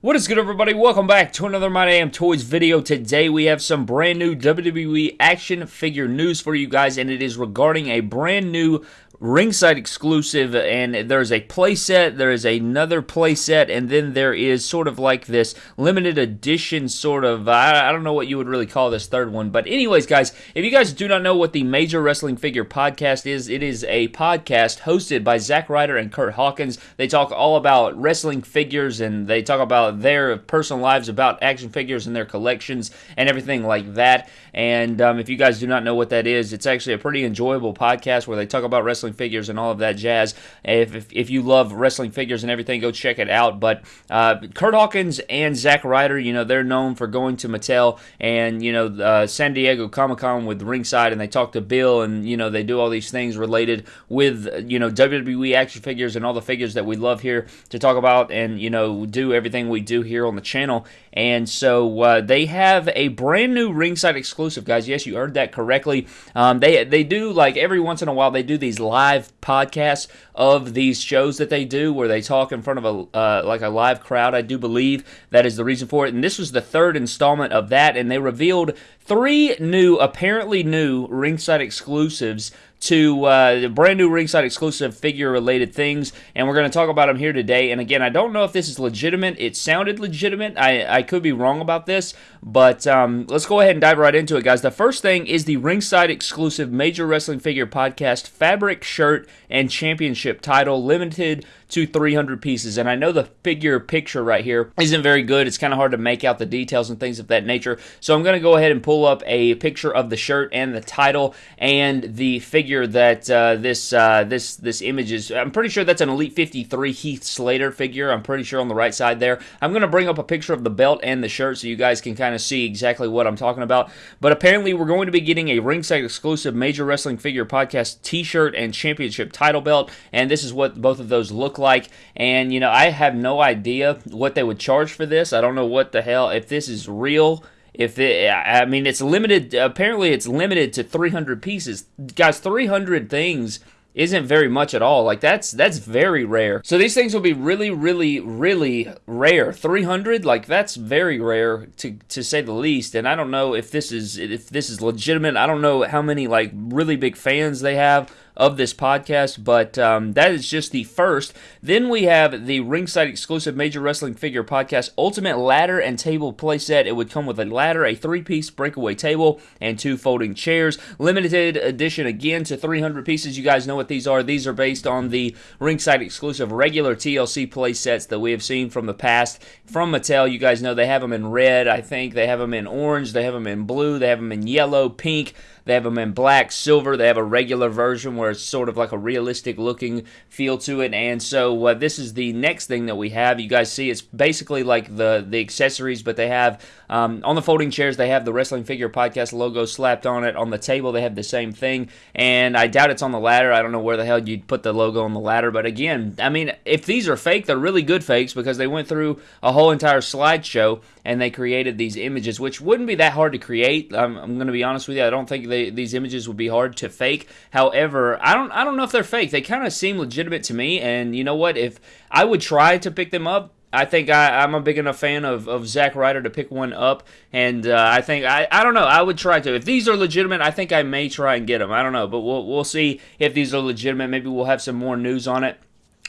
What is good, everybody? Welcome back to another My Damn Toys video. Today we have some brand new WWE action figure news for you guys, and it is regarding a brand new ringside exclusive and there's a playset there is another playset and then there is sort of like this limited edition sort of I, I, don't know what you would really call this third one but anyways guys if you guys do not know what the major wrestling figure podcast is it is a podcast hosted by Zack Ryder and Kurt Hawkins. They talk all about wrestling figures and they talk about their personal lives about action figures and their collections and everything like that. And um, if you guys do not know what that is it's actually a pretty enjoyable podcast where they talk about wrestling wrestling figures and all of that jazz. If, if, if you love wrestling figures and everything, go check it out. But uh, Kurt Hawkins and Zack Ryder, you know, they're known for going to Mattel and, you know, uh, San Diego Comic Con with Ringside, and they talk to Bill, and, you know, they do all these things related with, you know, WWE action figures and all the figures that we love here to talk about and, you know, do everything we do here on the channel. And so uh, they have a brand new ringside exclusive, guys. Yes, you heard that correctly. Um, they they do like every once in a while they do these live podcasts of these shows that they do where they talk in front of a uh, like a live crowd. I do believe that is the reason for it. And this was the third installment of that, and they revealed three new, apparently new ringside exclusives to uh, brand new ringside exclusive figure related things, and we're going to talk about them here today. And again, I don't know if this is legitimate. It sounded legitimate. I, I could be wrong about this, but um, let's go ahead and dive right into it, guys. The first thing is the ringside exclusive Major Wrestling Figure Podcast fabric shirt and championship title, limited to 300 pieces. And I know the figure picture right here isn't very good. It's kind of hard to make out the details and things of that nature. So I'm going to go ahead and pull up a picture of the shirt and the title and the figure that uh, this uh, this this image is. I'm pretty sure that's an Elite 53 Heath Slater figure. I'm pretty sure on the right side there. I'm going to bring up a picture of the belt and the shirt so you guys can kind of see exactly what I'm talking about. But apparently we're going to be getting a ringside exclusive Major Wrestling Figure Podcast t-shirt and championship title belt. And this is what both of those look like. And, you know, I have no idea what they would charge for this. I don't know what the hell, if this is real. If it, I mean, it's limited, apparently it's limited to 300 pieces. Guys, 300 things isn't very much at all. Like that's that's very rare. So these things will be really, really, really rare. 300, like that's very rare to to say the least. And I don't know if this is if this is legitimate. I don't know how many like really big fans they have of this podcast, but um, that is just the first. Then we have the ringside exclusive Major Wrestling Figure Podcast Ultimate Ladder and Table Playset. It would come with a ladder, a three piece breakaway table, and two folding chairs. Limited edition again to 300 pieces. You guys know what these are. These are based on the ringside exclusive regular TLC playsets that we have seen from the past from Mattel. You guys know they have them in red, I think. They have them in orange. They have them in blue. They have them in yellow, pink. They have them in black, silver. They have a regular version where it's sort of like a realistic looking feel to it. And so uh, this is the next thing that we have. You guys see it's basically like the the accessories, but they have um, on the folding chairs they have the Wrestling Figure Podcast logo slapped on it. On the table they have the same thing, and I doubt it's on the ladder. I don't know where the hell you'd put the logo on the ladder, but again, I mean, if these are fake, they're really good fakes because they went through a whole entire slideshow and they created these images, which wouldn't be that hard to create. I'm, I'm going to be honest with you. I don't think they, these images would be hard to fake. However, I don't I don't know if they're fake. They kind of seem legitimate to me. And you know what? If I would try to pick them up, I think I, am a big enough fan of, of Zack Ryder to pick one up, and uh, I think I, I don't know I would try to if these are legitimate I think I may try and get them I don't know but we'll we'll see if these are legitimate maybe we'll have some more news on it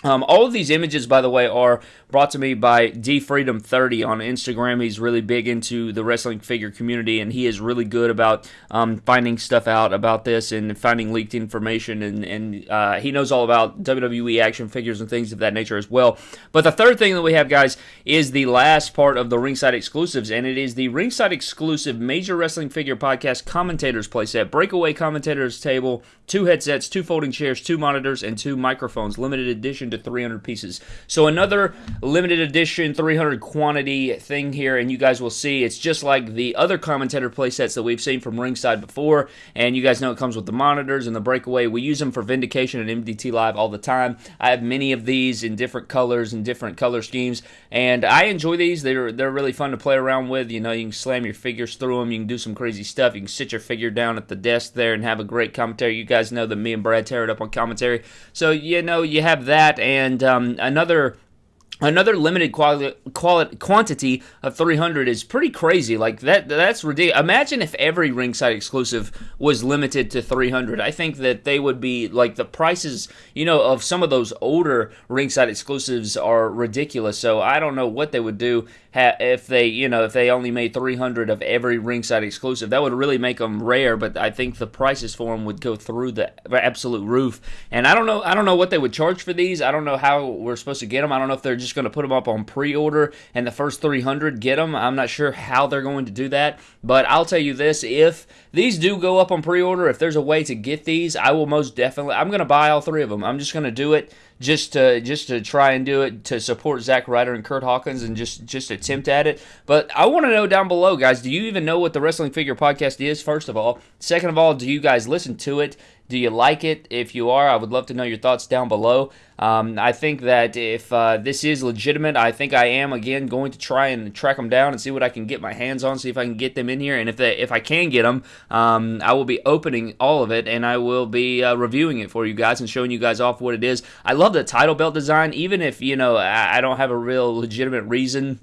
um, all of these images, by the way, are brought to me by DFreedom30 on Instagram. He's really big into the wrestling figure community, and he is really good about um, finding stuff out about this and finding leaked information. And, and uh, he knows all about WWE action figures and things of that nature as well. But the third thing that we have, guys, is the last part of the Ringside exclusives, and it is the Ringside exclusive Major Wrestling Figure Podcast Commentators playset, Breakaway Commentators table, two headsets, two folding chairs, two monitors, and two microphones. Limited edition to 300 pieces. So another limited edition 300 quantity thing here, and you guys will see it's just like the other commentator playsets that we've seen from Ringside before, and you guys know it comes with the monitors and the breakaway. We use them for Vindication and MDT Live all the time. I have many of these in different colors and different color schemes, and I enjoy these. They're they're really fun to play around with. You know, you can slam your figures through them. You can do some crazy stuff. You can sit your figure down at the desk there and have a great commentary. You guys know that me and Brad tear it up on commentary. So, you know, you have that and um, another another limited quality, quality quantity of 300 is pretty crazy. Like that that's ridiculous imagine if every ringside exclusive was limited to 300 i think that they would be like the prices you know of some of those older ringside exclusives are ridiculous. So i don't know what they would do if they you know if they only made 300 of every ringside exclusive. That would really make them rare but i think the prices for them would go through the absolute roof. And i don't know i don't know what they would charge for these. I don't know how we're supposed to get them i don't know if they're just just going to put them up on pre-order and the first 300 get them. I'm not sure how they're going to do that, but I'll tell you this, if these do go up on pre-order, if there's a way to get these, I will most definitely I'm going to buy all three of them. I'm just going to do it just to just to try and do it to support Zack Ryder and Kurt Hawkins and just just attempt at it. But I want to know down below, guys, do you even know what the Wrestling Figure Podcast is? First of all, second of all, do you guys listen to it? Do you like it? If you are, I would love to know your thoughts down below. Um, I think that if uh, this is legitimate, I think I am again going to try and track them down and see what I can get my hands on, see if I can get them in here, and if they, if I can get them, um, I will be opening all of it and I will be uh, reviewing it for you guys and showing you guys off what it is. I love the title belt design, even if you know I, I don't have a real legitimate reason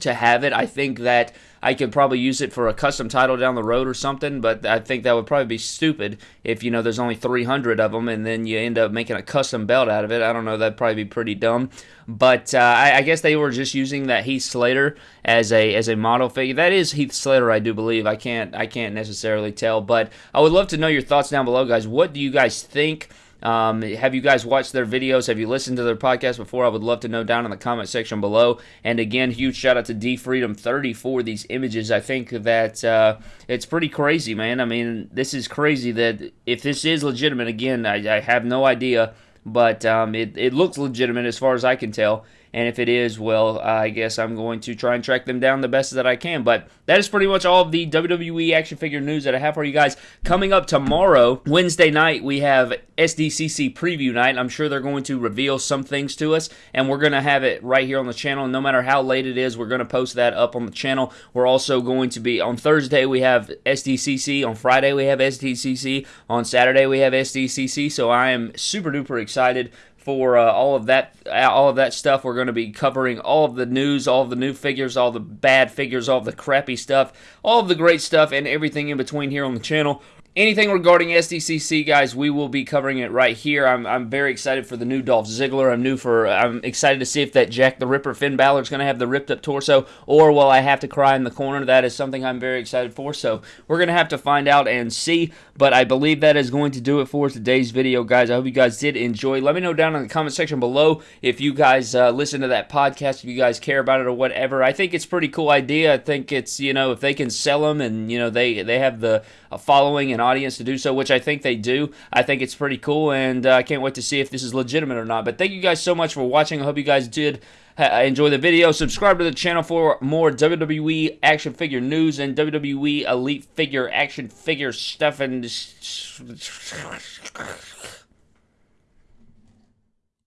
to have it. I think that I could probably use it for a custom title down the road or something, but I think that would probably be stupid if, you know, there's only 300 of them and then you end up making a custom belt out of it. I don't know, that'd probably be pretty dumb. But uh, I, I, guess they were just using that Heath Slater as a as a model figure. That is Heath Slater, I do believe. I can't I can't necessarily tell, but I would love to know your thoughts down below, guys. What do you guys think? Um, have you guys watched their videos? Have you listened to their podcast before? I would love to know down in the comment section below. And again, huge shout out to D Freedom 30 for these images. I think that uh, it's pretty crazy, man. I mean, this is crazy that if this is legitimate, again, I, I have no idea, but um, it, it looks legitimate as far as I can tell. And if it is, well, I guess I'm going to try and track them down the best that I can. But that is pretty much all of the WWE action figure news that I have for you guys. Coming up tomorrow, Wednesday night, we have SDCC preview night. I'm sure they're going to reveal some things to us, and we're going to have it right here on the channel. No matter how late it is, we're going to post that up on the channel. We're also going to be on Thursday, we have SDCC. On Friday, we have SDCC. On Saturday, we have SDCC. So I am super duper excited for uh, all of that all of that stuff. We're going to be covering all of the news all of the new figures all the bad figures all the crappy stuff all of the great stuff and everything in between here on the channel anything regarding SDCC, guys, we will be covering it right here. I'm, I'm very excited for the new Dolph Ziggler. I'm new for I'm excited to see if that Jack the Ripper Finn Balor is going to have the ripped up torso, or will I have to cry in the corner? That is something I'm very excited for. So we're going to have to find out and see. But I believe that is going to do it for today's video, guys. I hope you guys did enjoy. Let me know down in the comment section below if you guys uh, listen to that podcast, if you guys care about it or whatever. I think it's pretty cool idea. I think it's you know if they can sell them and you know they they have the following and audience to do so, which I think they do. I think it's pretty cool, and uh, I can't wait to see if this is legitimate or not. But thank you guys so much for watching. I hope you guys did enjoy the video. Subscribe to the channel for more WWE action figure news and WWE Elite figure action figure stuff and.